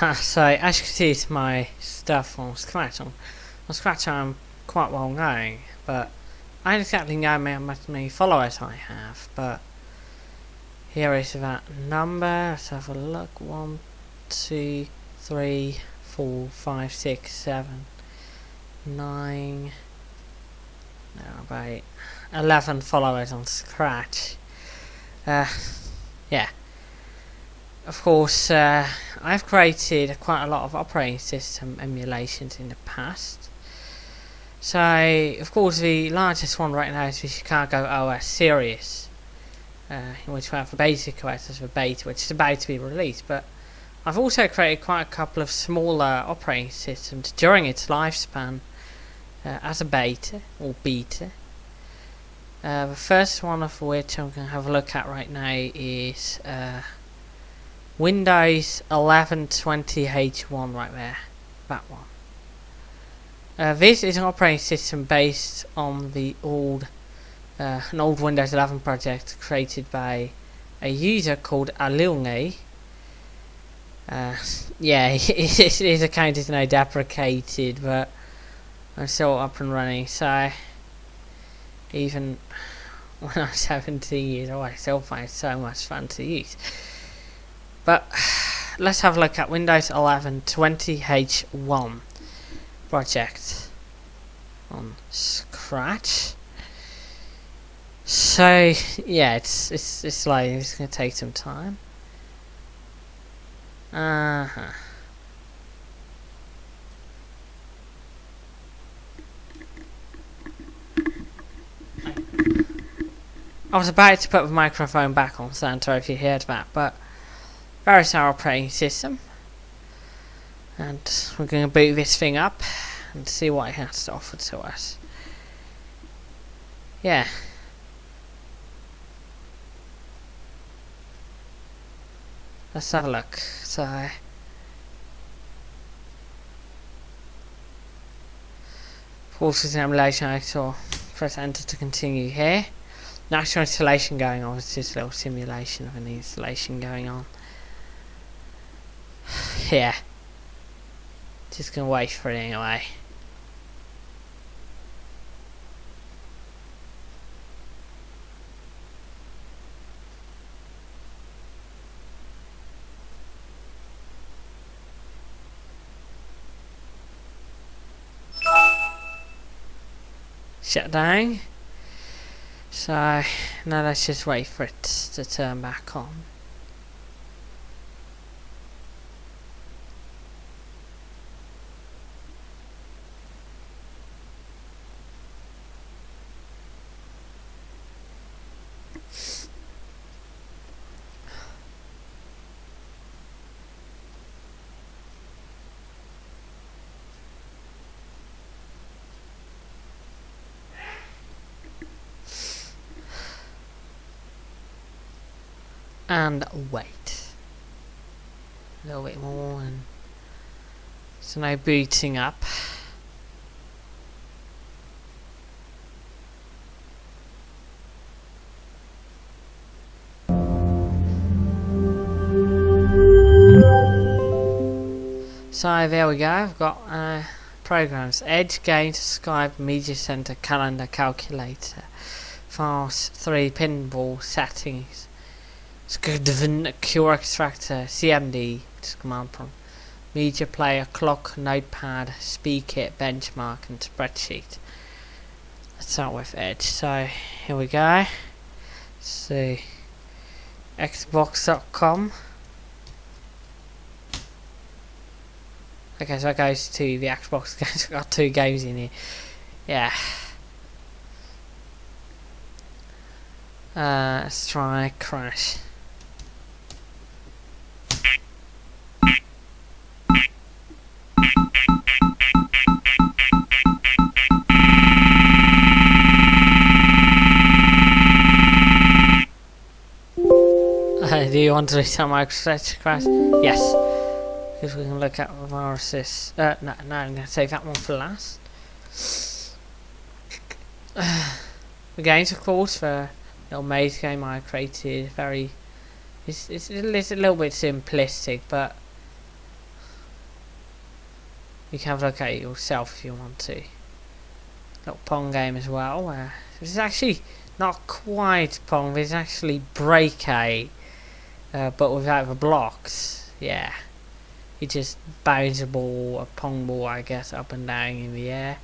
so as you can see it's my stuff on Scratch. On, on Scratch I'm quite well known, but I don't exactly know how many followers I have, but here is that number. Let's have a look. One, two, three, four, five, six, seven, nine. No, about eleven followers on Scratch. Uh, yeah of course, uh, I've created quite a lot of operating system emulations in the past. So, of course, the largest one right now is the Chicago OS series, uh, in which we have the basic OS as the beta, which is about to be released. But I've also created quite a couple of smaller operating systems during its lifespan uh, as a beta or beta. Uh, the first one of which I'm going to have a look at right now is uh, Windows 1120H1 right there. That one. Uh, this is an operating system based on the old, uh, an old Windows 11 project created by a user called Alilne. Uh, yeah, his account is now deprecated, but I'm still up and running, so even when I'm 17 years old, I still find so much fun to use. But let's have a look at Windows 11 20H1 project on Scratch. So yeah, it's it's it's like it's gonna take some time. Uh huh. I was about to put the microphone back on, Santa, if you heard that, but There's our operating system. And we're going to boot this thing up and see what it has to offer to us. Yeah. Let's have a look. So, forces emulation I saw press enter to continue here. Natural installation going on, it's just a little simulation of an installation going on yeah. Just gonna wait for it anyway. Shut down. So now let's just wait for it to turn back on. And wait. A little bit more and so now booting up. So there we go, I've got uh, programs. Edge, Games, Skype, Media Center, Calendar, Calculator, Fast 3, Pinball, Settings, Skdvn Cure Extractor, CMD, which command prompt, Media Player, Clock, Notepad, Speakit, Benchmark, and Spreadsheet. Let's start with Edge. So here we go. See, Xbox.com. Okay, so it goes to the Xbox. It's got two games in here. Yeah. Uh, let's try Crash. Do you want to restart my stretch crash? Yes. Because we can look at viruses. Uh, no, no, I'm going to save that one for last. the games, of course, for little maze game I created, very. It's, it's, it's a little bit simplistic, but you can it yourself if you want to. Little Pong game as well. Uh, is actually not quite Pong, it's actually breakaway, uh, but without the blocks. Yeah. You just bounce a ball, a Pong ball, I guess, up and down in the air.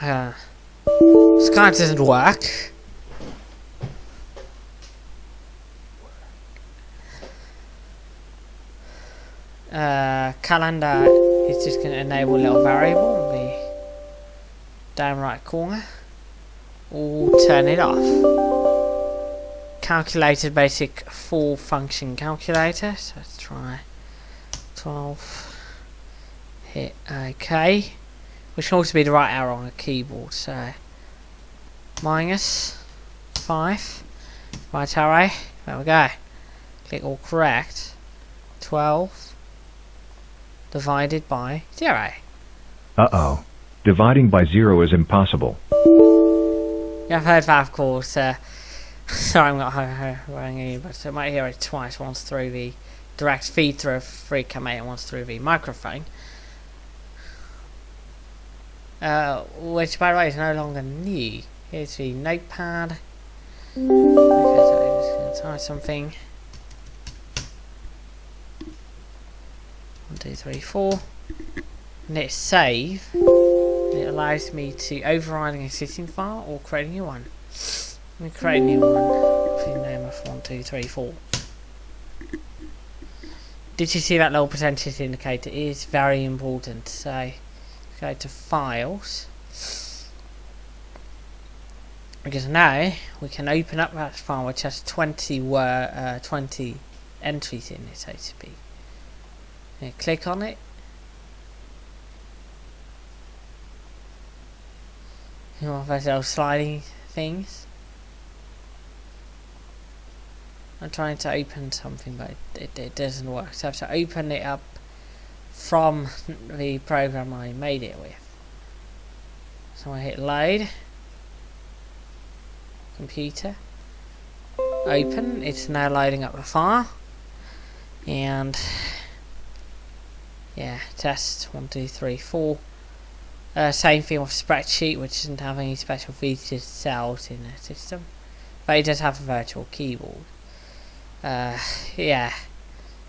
Uh, card doesn't work. Uh, calendar is just going to enable a little variable in the down right corner. Or turn it off. Calculated basic full function calculator. So let's try 12. Hit OK. Which can also be the right arrow on a keyboard. So minus 5. Right arrow. There we go. Click all correct. 12 divided by 0. Uh-oh. Dividing by zero is impossible. Yeah, I've heard that, of course. Uh, sorry, I'm not hearing you, but I might hear it twice. Once through the direct feed through a free command, and once through the microphone. Uh, which, by the way, is no longer new. Here's the notepad. Okay, so I'm just going to type something. Two, three, four. And hit save. It allows me to override an existing file or create a new one. Let me create a new one with name of one, two, three, four. Did you see that little percentage indicator? It is very important. So go to files. Because now we can open up that file which has 20 were uh, 20 entries in it, so to speak. And click on it You know, those little sliding things. I'm trying to open something, but it, it doesn't work. So I have to open it up from the program I made it with. So I hit load. Computer. Open. It's now loading up the file. And yeah, test one, two, three, four. Uh, same thing with spreadsheet, which doesn't have any special features cells in the system, but it does have a virtual keyboard. Uh, yeah,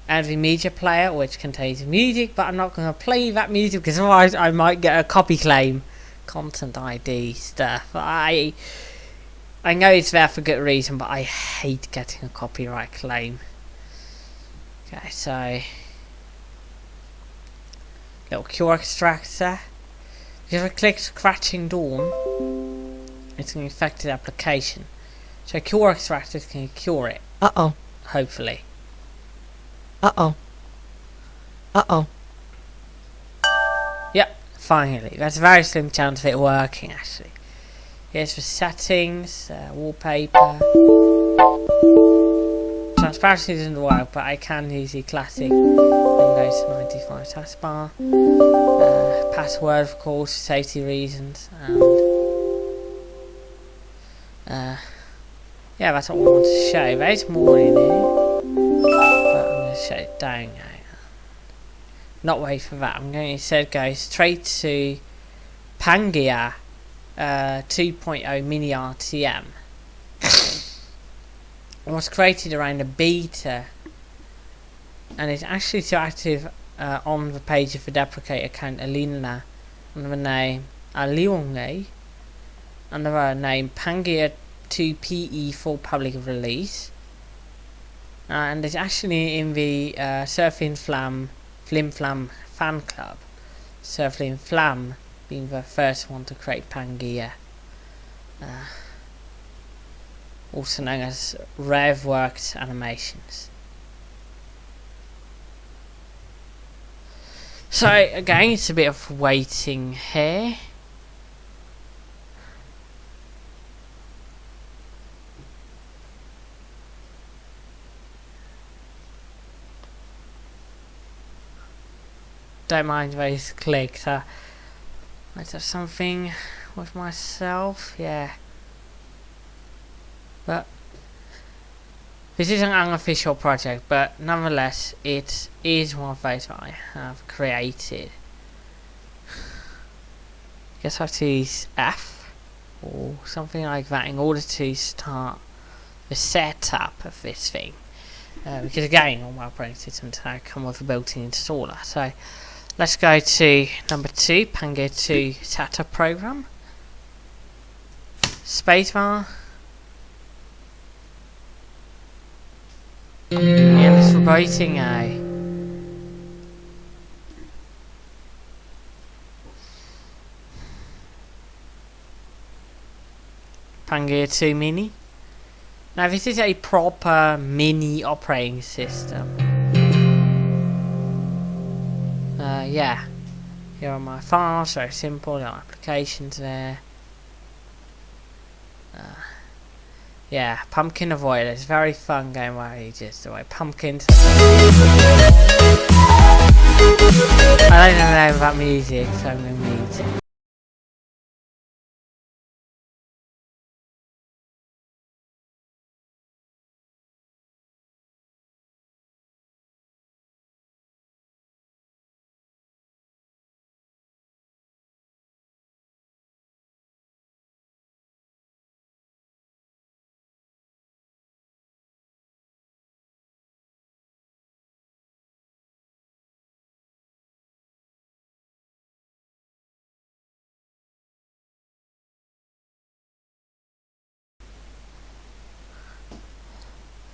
and the media player, which contains music, but I'm not going to play that music because otherwise I might get a copy claim, content ID stuff. I I know it's there for good reason, but I hate getting a copyright claim. Okay, so little cure extractor. If I click Scratching Dawn, it's an infected application. So Cure Extractor can cure it. Uh-oh. Hopefully. Uh-oh. Uh-oh. Yep, finally. That's a very slim chance of it working, actually. Here's the settings, uh, wallpaper. Transparency doesn't work, but I can use the classic Windows 95 taskbar. Uh, password, of course, for safety reasons. And uh, yeah, that's what I want to show. There's more in here, but I'm going to shut it down now. Not wait for that. I'm going to instead go straight to Pangaea uh, 2.0 Mini RTM was created around a beta and it's actually still active uh, on the page of the deprecate account Alina under the name Alionge under the name Pangaea 2PE for public release. Uh, and it's actually in the uh, Surfing Flam Flim Flam fan club. Surfing Flam being the first one to create Pangaea uh, also known as RevWorks animations. So again, it's a bit of waiting here. Don't mind those clicks. Uh, I have something with myself. Yeah. But This is an unofficial project, but nonetheless, it is one of those that I have created. I Guess I have to use F or something like that in order to start the setup of this thing. Uh, because again, all my operating systems have come with a built-in installer. So let's go to number two, Pango 2 setup program. Spacebar. And it's writing a Pangaea 2 Mini. Now this is a proper mini operating system. Uh, yeah. Here are my files, very simple, are applications there. Uh, yeah, Pumpkin Avoider It's a very fun game where you just avoid pumpkins. I don't know about music, so I'm going to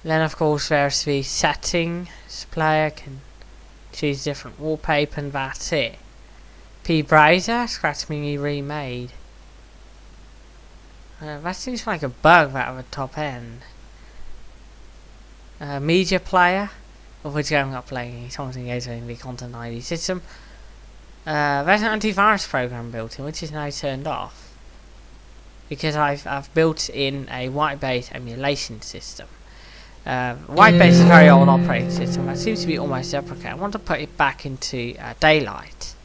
Then of course there's the settings player, can choose different wallpaper and that's it. P browser, Scratch Mini remade. Uh, that seems like a bug that at the top end. Uh, media player, of which I'm not playing something using the content ID system. Uh, there's an antivirus program built in which is now turned off because I've, I've built in a white-based emulation system. Uh, white-base is a very old operating system that seems to be almost deprecated. I want to put it back into uh, daylight,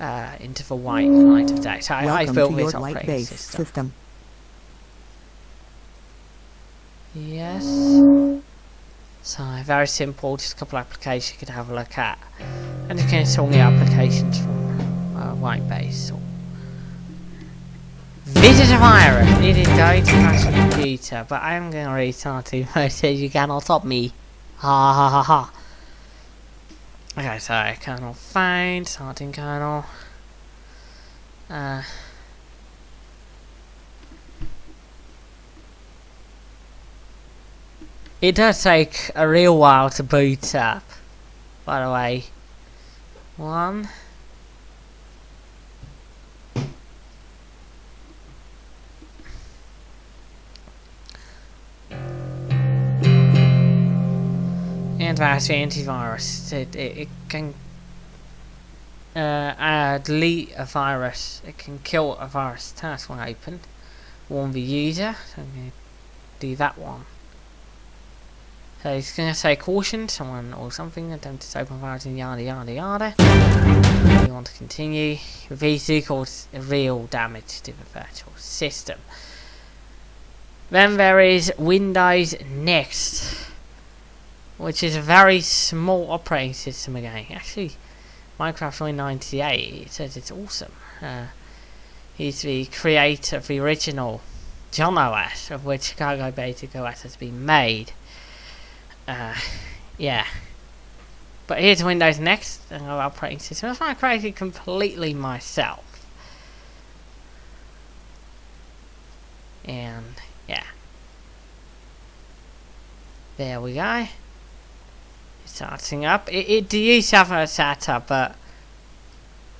uh, into the white light of day. So I, I built this operating system. system. Yes. So very simple, just a couple of applications you could have a look at. And you can install the applications from uh, Whitebase a virus. Is going to crash the computer, but I am going to restart it so you cannot stop me. Ha ha ha ha. Okay, so kernel find, starting kernel. Uh, it does take a real while to boot up, by the way. One. Antivirus antivirus. It, it, it can uh, uh, delete a virus. It can kill a virus task when opened. Warn the user. So I'm going to do that one. So it's going to say caution, someone or something attempted to open virus and yada yada yada. You want to continue. These cause real damage to the virtual system. Then there is Windows Next which is a very small operating system again. Actually, Minecraft 998 it says it's awesome. Uh, he's the creator of the original John OS, of which Chicago Basic OS has been made. Uh, yeah. But here's Windows Next, another operating system. That's I created completely myself. And, yeah. There we go starting up. It, it does have a setup, but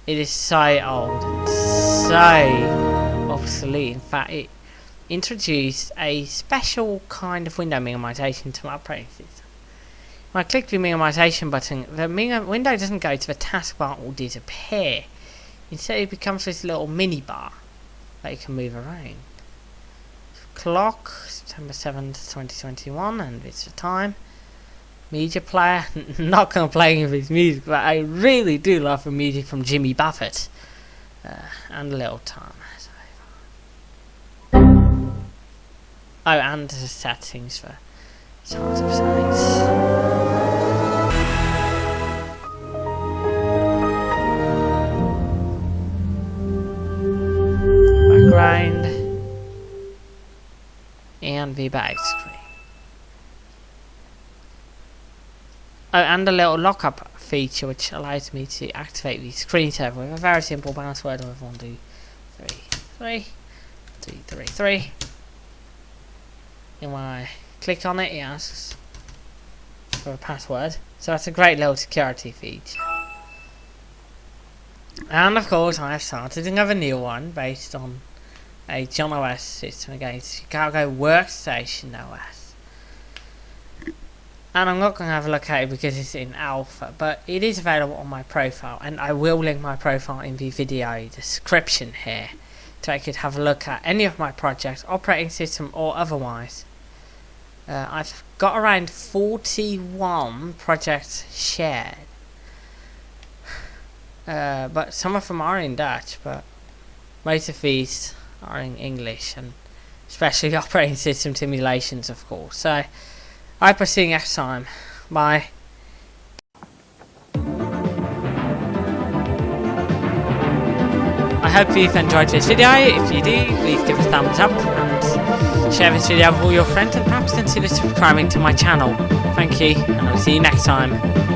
it is so old so obsolete. In fact, it introduced a special kind of window minimization to my operating system. When I click the minimization button, the window doesn't go to the taskbar or disappear. Instead, it becomes this little mini bar that you can move around. Clock, September 7th, 2021, and it's the time media player. Not complaining of his music, but I really do love the music from Jimmy Buffett uh, and Little Tom. Oh, and the settings for hard to say. Background and the back Oh, and a little lockup feature which allows me to activate the screen screensaver with a very simple password of one, two, three, three, three, three, three. And when I click on it, it asks for a password. So that's a great little security feature. And of course, I have started another new one based on a John OS system against Chicago Workstation OS. And I'm not going to have a look at it because it's in alpha, but it is available on my profile, and I will link my profile in the video description here, so I could have a look at any of my projects, operating system or otherwise. Uh, I've got around 41 projects shared, uh, but some of them are in Dutch, but most of these are in English, and especially operating system simulations, of course. So. I you next time. Bye. I hope you've enjoyed this video. If you do, please give a thumbs up and share this video with all your friends and perhaps consider subscribing to my channel. Thank you, and I'll see you next time.